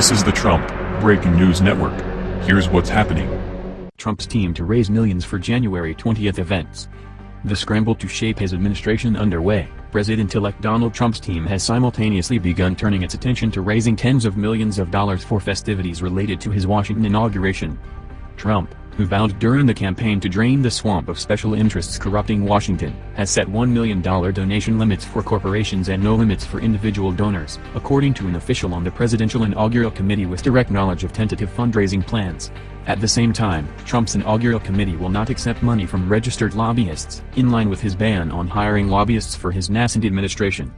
This is the Trump Breaking News Network. Here's what's happening. Trump's team to raise millions for January 20th events. The scramble to shape his administration underway, President-elect Donald Trump's team has simultaneously begun turning its attention to raising tens of millions of dollars for festivities related to his Washington inauguration. Trump, who vowed during the campaign to drain the swamp of special interests corrupting Washington, has set $1 million donation limits for corporations and no limits for individual donors, according to an official on the Presidential Inaugural Committee with direct knowledge of tentative fundraising plans. At the same time, Trump's inaugural committee will not accept money from registered lobbyists, in line with his ban on hiring lobbyists for his nascent administration.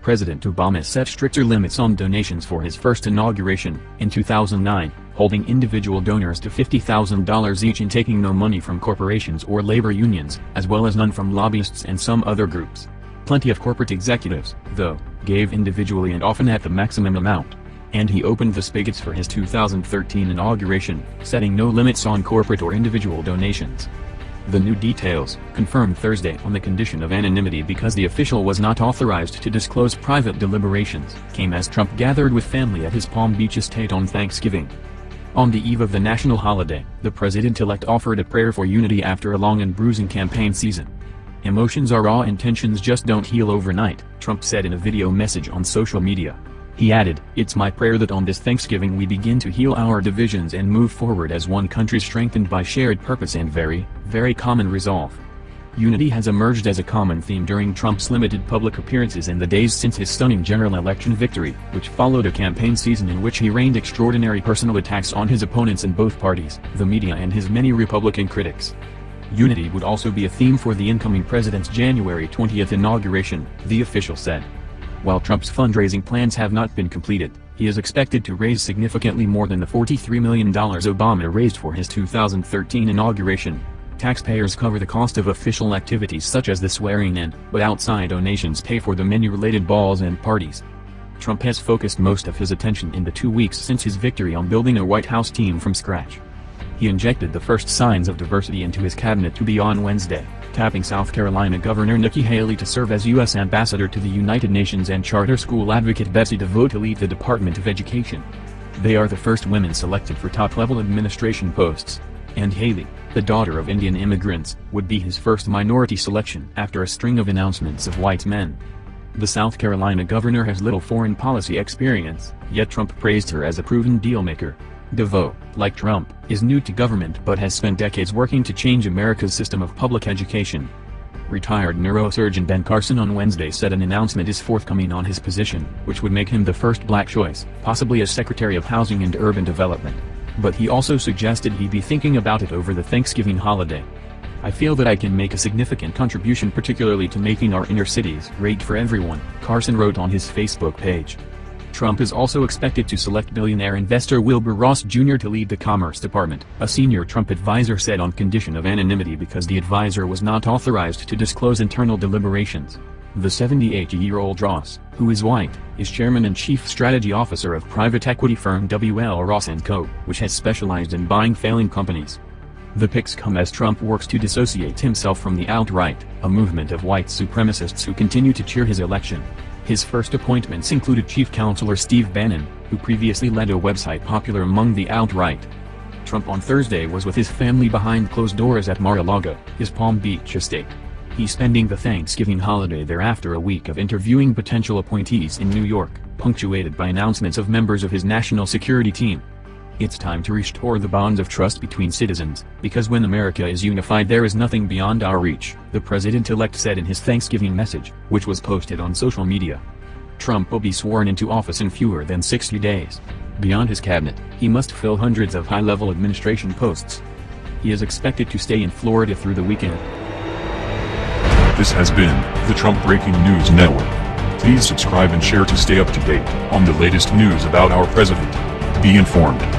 President Obama set stricter limits on donations for his first inauguration, in 2009, holding individual donors to $50,000 each and taking no money from corporations or labor unions, as well as none from lobbyists and some other groups. Plenty of corporate executives, though, gave individually and often at the maximum amount. And he opened the spigots for his 2013 inauguration, setting no limits on corporate or individual donations. The new details, confirmed Thursday on the condition of anonymity because the official was not authorized to disclose private deliberations, came as Trump gathered with family at his Palm Beach estate on Thanksgiving. On the eve of the national holiday, the president-elect offered a prayer for unity after a long and bruising campaign season. Emotions are raw and tensions just don't heal overnight, Trump said in a video message on social media. He added, It's my prayer that on this Thanksgiving we begin to heal our divisions and move forward as one country strengthened by shared purpose and very, very common resolve. Unity has emerged as a common theme during Trump's limited public appearances in the days since his stunning general election victory, which followed a campaign season in which he rained extraordinary personal attacks on his opponents in both parties, the media and his many Republican critics. Unity would also be a theme for the incoming president's January 20th inauguration, the official said. While Trump's fundraising plans have not been completed, he is expected to raise significantly more than the $43 million Obama raised for his 2013 inauguration, Taxpayers cover the cost of official activities such as the swearing-in, but outside donations pay for the many-related balls and parties. Trump has focused most of his attention in the two weeks since his victory on building a White House team from scratch. He injected the first signs of diversity into his cabinet to be on Wednesday, tapping South Carolina Governor Nikki Haley to serve as U.S. Ambassador to the United Nations and charter school advocate Betsy DeVos to lead the Department of Education. They are the first women selected for top-level administration posts. And Haley, the daughter of Indian immigrants, would be his first minority selection after a string of announcements of white men. The South Carolina governor has little foreign policy experience, yet Trump praised her as a proven dealmaker. DeVos, like Trump, is new to government but has spent decades working to change America's system of public education. Retired neurosurgeon Ben Carson on Wednesday said an announcement is forthcoming on his position, which would make him the first black choice, possibly as Secretary of Housing and Urban Development but he also suggested he be thinking about it over the Thanksgiving holiday. I feel that I can make a significant contribution particularly to making our inner cities great for everyone, Carson wrote on his Facebook page. Trump is also expected to select billionaire investor Wilbur Ross Jr. to lead the Commerce Department, a senior Trump advisor said on condition of anonymity because the advisor was not authorized to disclose internal deliberations. The 78-year-old Ross, who is white, is chairman and chief strategy officer of private equity firm WL Ross & Co., which has specialized in buying failing companies. The picks come as Trump works to dissociate himself from the alt-right, a movement of white supremacists who continue to cheer his election. His first appointments included chief counselor Steve Bannon, who previously led a website popular among the alt-right. Trump on Thursday was with his family behind closed doors at Mar-a-Lago, his Palm Beach estate. He's spending the Thanksgiving holiday there after a week of interviewing potential appointees in New York, punctuated by announcements of members of his national security team. It's time to restore the bonds of trust between citizens, because when America is unified there is nothing beyond our reach, the president-elect said in his Thanksgiving message, which was posted on social media. Trump will be sworn into office in fewer than 60 days. Beyond his cabinet, he must fill hundreds of high-level administration posts. He is expected to stay in Florida through the weekend. This has been the Trump Breaking News Network. Please subscribe and share to stay up to date on the latest news about our president. Be informed.